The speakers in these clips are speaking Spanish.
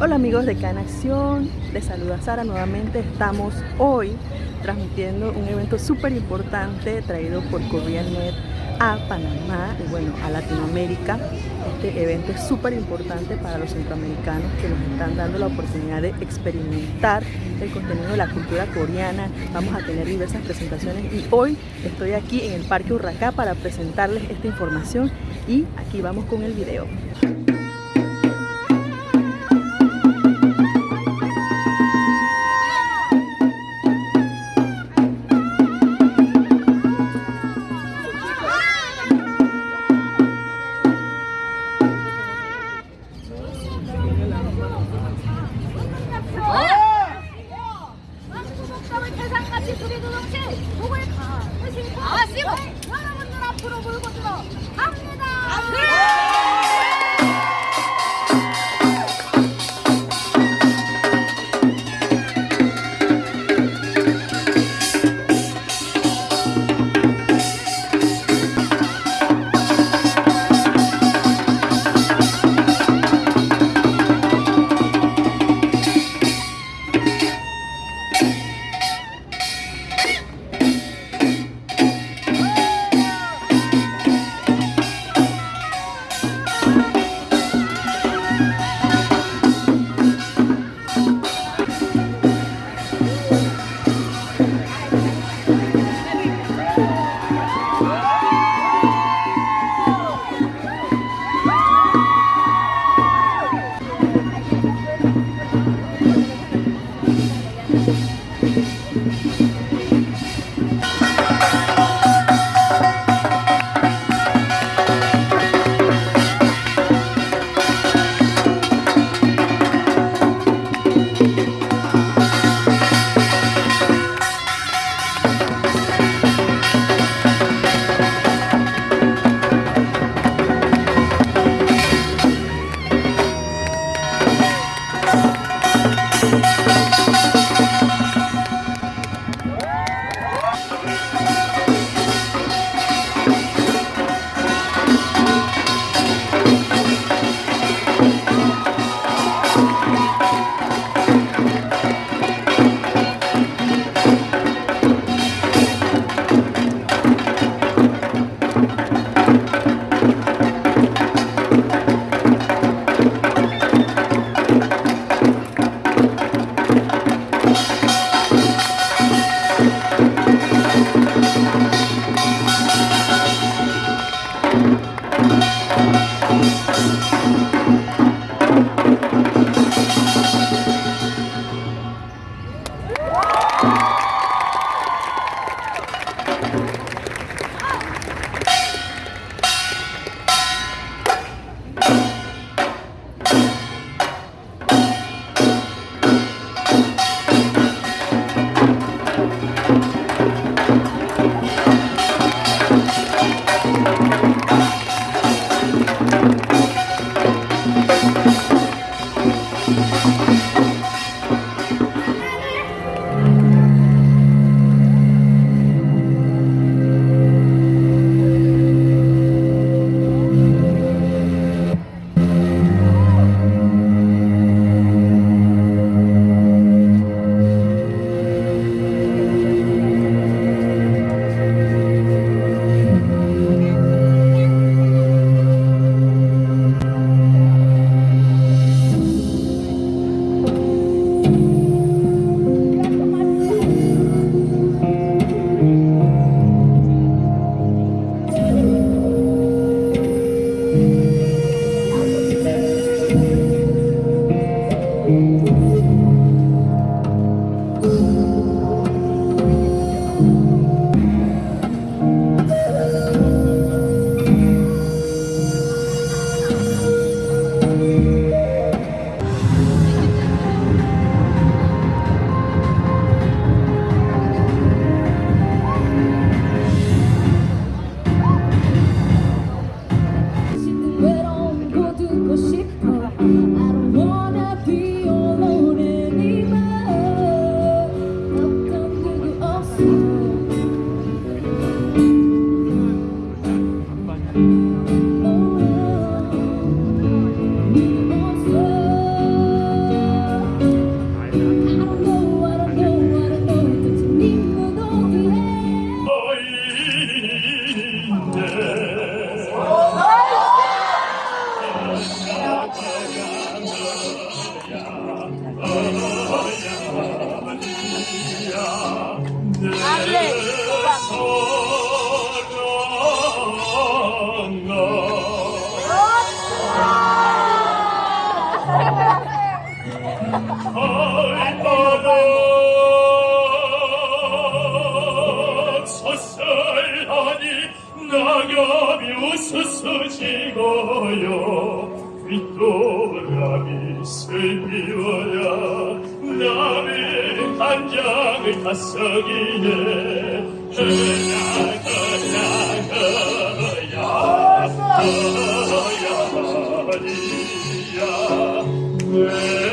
Hola amigos de Can Acción, les saluda Sara nuevamente. Estamos hoy transmitiendo un evento súper importante traído por Net a Panamá y bueno, a Latinoamérica. Este evento es súper importante para los centroamericanos que nos están dando la oportunidad de experimentar el contenido de la cultura coreana. Vamos a tener diversas presentaciones y hoy estoy aquí en el Parque Urracá para presentarles esta información y aquí vamos con el video. 스스지고요 윗도람이 슬피워라 남의 한장을 다석이네 흐나흐나흐야 흐야리야 내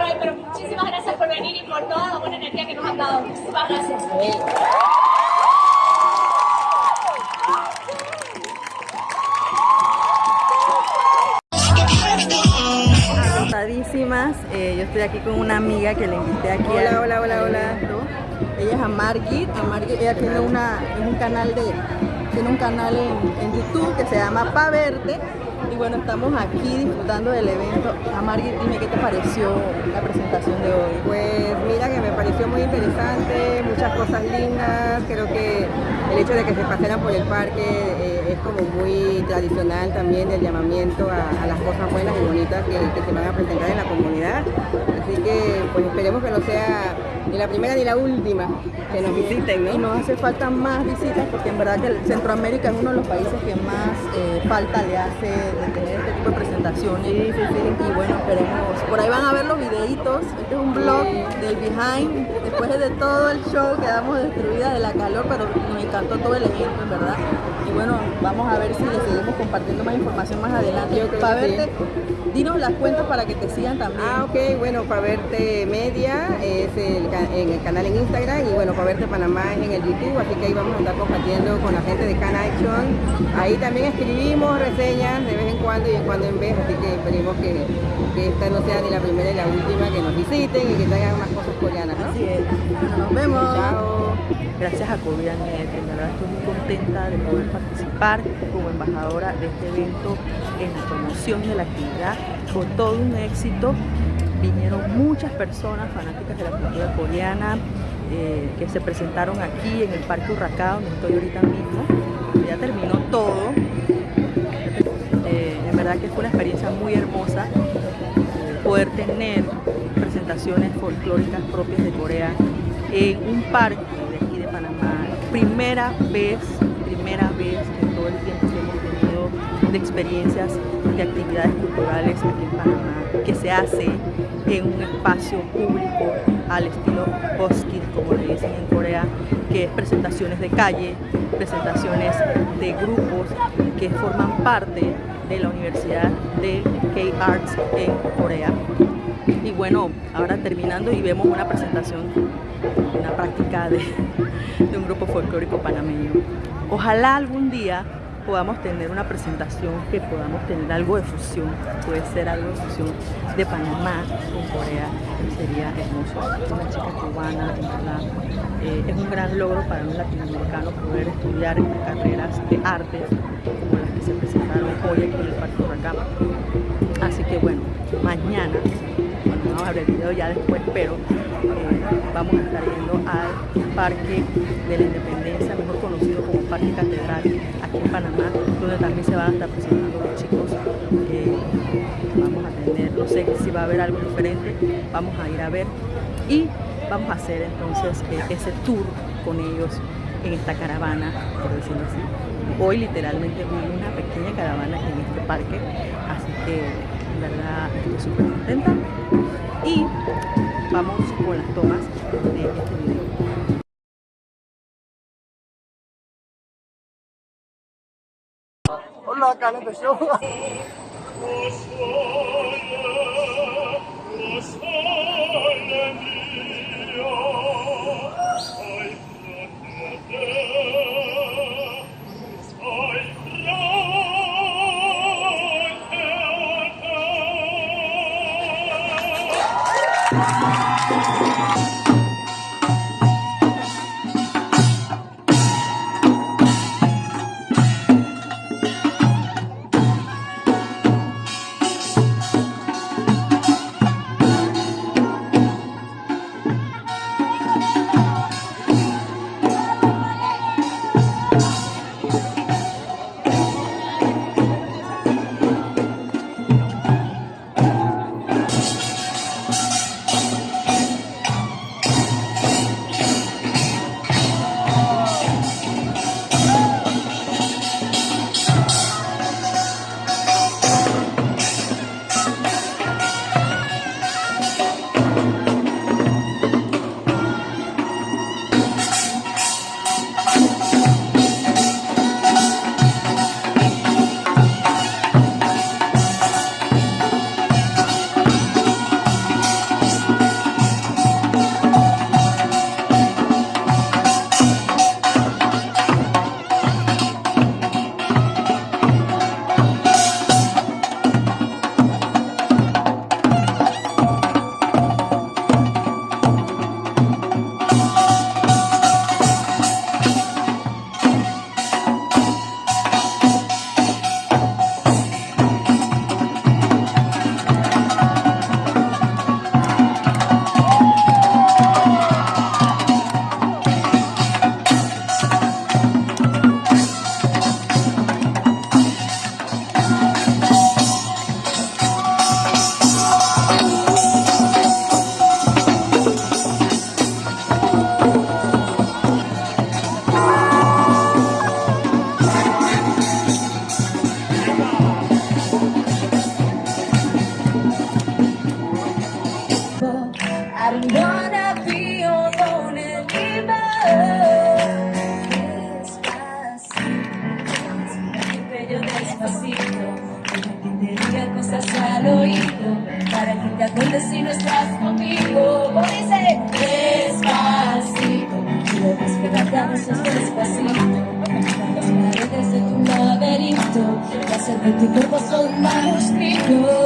por hoy, pero muchísimas gracias por venir y por toda la buena energía que nos han dado. Muchísimas gracias. Eh, yo estoy aquí con una amiga que le invité aquí. Hola, al- hola, hola, hola. Ella es Amargit. Amargit, ella tiene una, es un canal de, tiene un canal en, en YouTube que se llama Pa Verte. Bueno, estamos aquí disfrutando del evento. Amargit, dime qué te pareció la presentación de hoy. Pues mira que me pareció muy interesante, muchas cosas lindas, creo que el hecho de que se pasearan por el parque eh, es como muy tradicional también el llamamiento a, a las cosas buenas y bonitas que, que se van a presentar en la comunidad. Así que pues esperemos que no sea ni la primera ni la última que nos visiten, Y ¿no? nos hace falta más visitas porque en verdad que Centroamérica es uno de los países que más eh, falta le hace de tener este tipo de presentaciones. Y bueno, esperemos. Por ahí van a ver los videitos. Este es un blog del behind. Después de todo el show quedamos destruidas de la calor, pero nos encantó todo el evento, en verdad. Y bueno, vamos a ver si le seguimos compartiendo más información más adelante. Yo creo para sí. verte, dinos las cuentas para que te sigan también. Ah, ok, bueno, para verte media es el, en el canal en Instagram y bueno, para verte Panamá es en el YouTube, así que ahí vamos a estar compartiendo con la gente de Can Action. Ahí también escribimos reseñas de vez en cuando y en cuando en vez, así que esperemos que, que esta no sea ni la primera ni la última, que nos visiten y que traigan unas cosas coreanas, ¿no? Así es. Nos vemos. Chao. Gracias a Covianet, en verdad estoy muy contenta de poder participar como embajadora de este evento en la promoción de la actividad. Fue todo un éxito. Vinieron muchas personas fanáticas de la cultura coreana eh, que se presentaron aquí en el Parque Urracá, donde estoy ahorita mismo. Ya terminó todo. Eh, en verdad que fue una experiencia muy hermosa eh, poder tener presentaciones folclóricas propias de Corea en un parque de aquí de Panamá. Primera vez, primera vez en todo el tiempo que hemos tenido de experiencias de actividades culturales aquí en Panamá, que se hace en un espacio público al estilo Boskin, como le dicen en Corea, que es presentaciones de calle, presentaciones de grupos que forman parte de la Universidad de K-Arts en Corea. Y bueno, ahora terminando y vemos una presentación, una práctica de, de un grupo folclórico panameño. Ojalá algún día podamos tener una presentación que podamos tener algo de fusión, puede ser algo de fusión de Panamá con Corea, sería hermoso. Una chica cubana, en eh, es un gran logro para un latinoamericano poder estudiar carreras de artes como las que se presentaron hoy aquí en el Parque Huracán. Así que bueno, mañana, bueno, vamos a ver el video ya después, pero eh, vamos a estar yendo al Parque de la Independencia, Parque Catedral aquí en Panamá, donde también se van a estar presentando los chicos. Eh, vamos a tener, no sé si va a haber algo diferente, vamos a ir a ver y vamos a hacer entonces eh, ese tour con ellos en esta caravana, por decirlo así. Hoy literalmente vi una pequeña caravana en este parque, así que en verdad estoy súper contenta. Y vamos con las tomas Hola, Canete Show. O cama.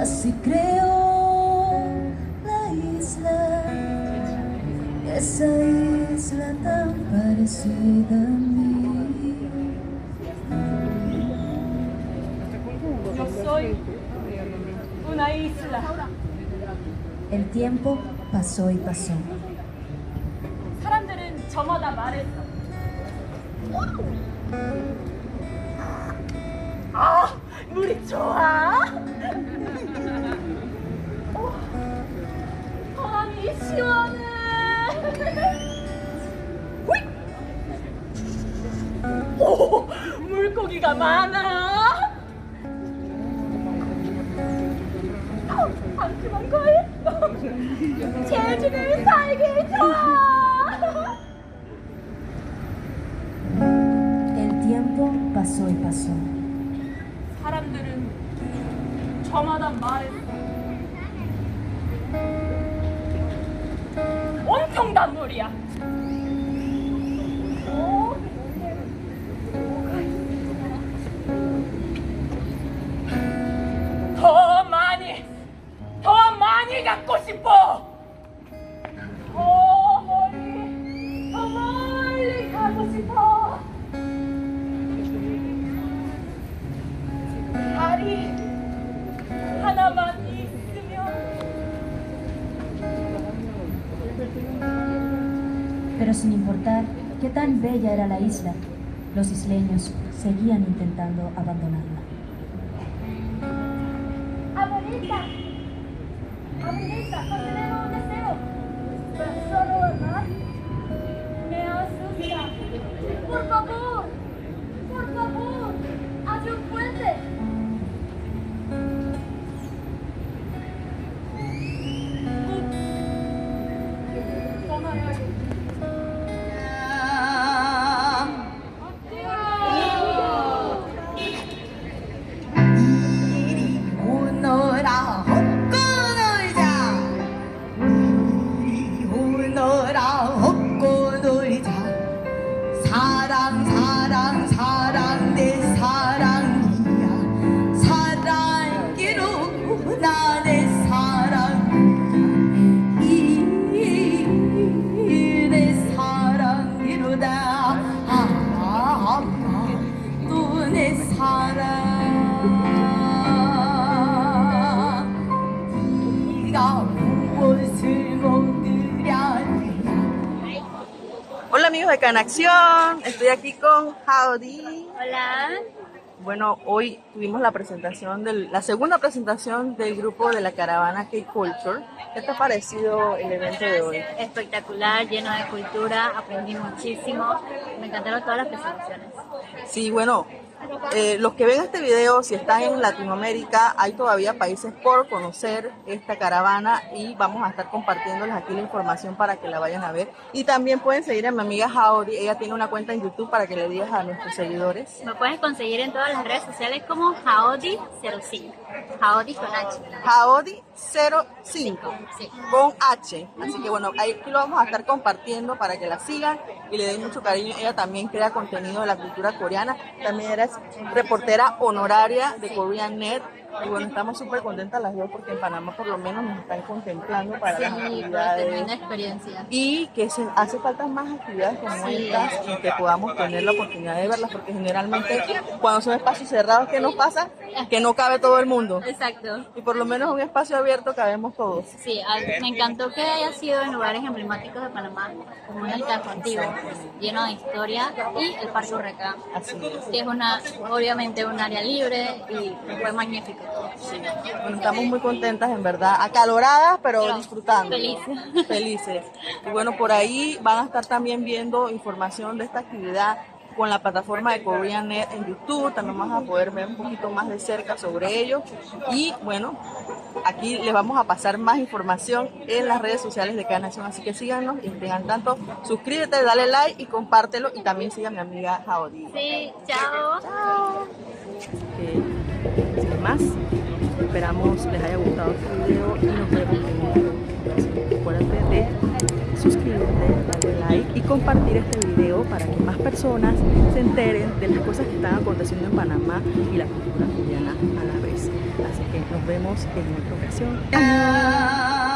Así creo la isla, esa isla tan parecida a mí. Yo soy una isla. El tiempo pasó y pasó. Amanda. Los isleños seguían intentando abandonarla. Abuelita, De Canacción, estoy aquí con Howdy. Hola. Bueno, hoy tuvimos la presentación, del, la segunda presentación del grupo de la caravana K-Culture. ¿Qué te ha parecido el evento de hoy? Espectacular, lleno de cultura, aprendí muchísimo. Me encantaron todas las presentaciones. Sí, bueno, eh, los que ven este video, si están en Latinoamérica, hay todavía países por conocer esta caravana y vamos a estar compartiéndoles aquí la información para que la vayan a ver. Y también pueden seguir a mi amiga Howdy, ella tiene una cuenta en YouTube para que le digas a nuestros seguidores. Me puedes conseguir en todas las redes sociales como Jaodi05. Jaodi con H. Howdy 05 Sí. con H. Así que bueno, ahí lo vamos a estar compartiendo para que la sigan y le den mucho cariño. Ella también crea contenido de la cultura coreana. También eres reportera honoraria de Korean Net. Y bueno, estamos súper contentas las dos porque en Panamá por lo menos nos están contemplando para las Sí, actividades. tremenda experiencia. Y que se hace falta más actividades como Sí. estas y que podamos tener la oportunidad de verlas porque generalmente cuando son espacios cerrados, ¿qué nos pasa? Que no cabe todo el mundo. Exacto. Y por lo menos en un espacio abierto cabemos todos. Sí, me encantó que haya sido en lugares emblemáticos de Panamá, como el casco antiguo, lleno de historia, y el Parque es. que es una, obviamente un área libre y fue magnífico. Bueno, estamos muy contentas, en verdad, acaloradas, pero, disfrutando. felices. Felices. Y bueno, por ahí van a estar también viendo información de esta actividad con la plataforma de KoreanNet en YouTube. También van a poder ver un poquito más de cerca sobre ello. Y bueno, aquí les vamos a pasar más información en las redes sociales de cada nación. Así que síganos y estén al tanto. Suscríbete, dale like y compártelo. Y también sigan a mi amiga Jaodi. Sí, chao. Más. Esperamos les haya gustado este video y nos vemos en de suscribirte, darle like y compartir este video para que más personas se enteren de las cosas que están aconteciendo en Panamá y la cultura coreana a la vez. Así que nos vemos en otra ocasión. 오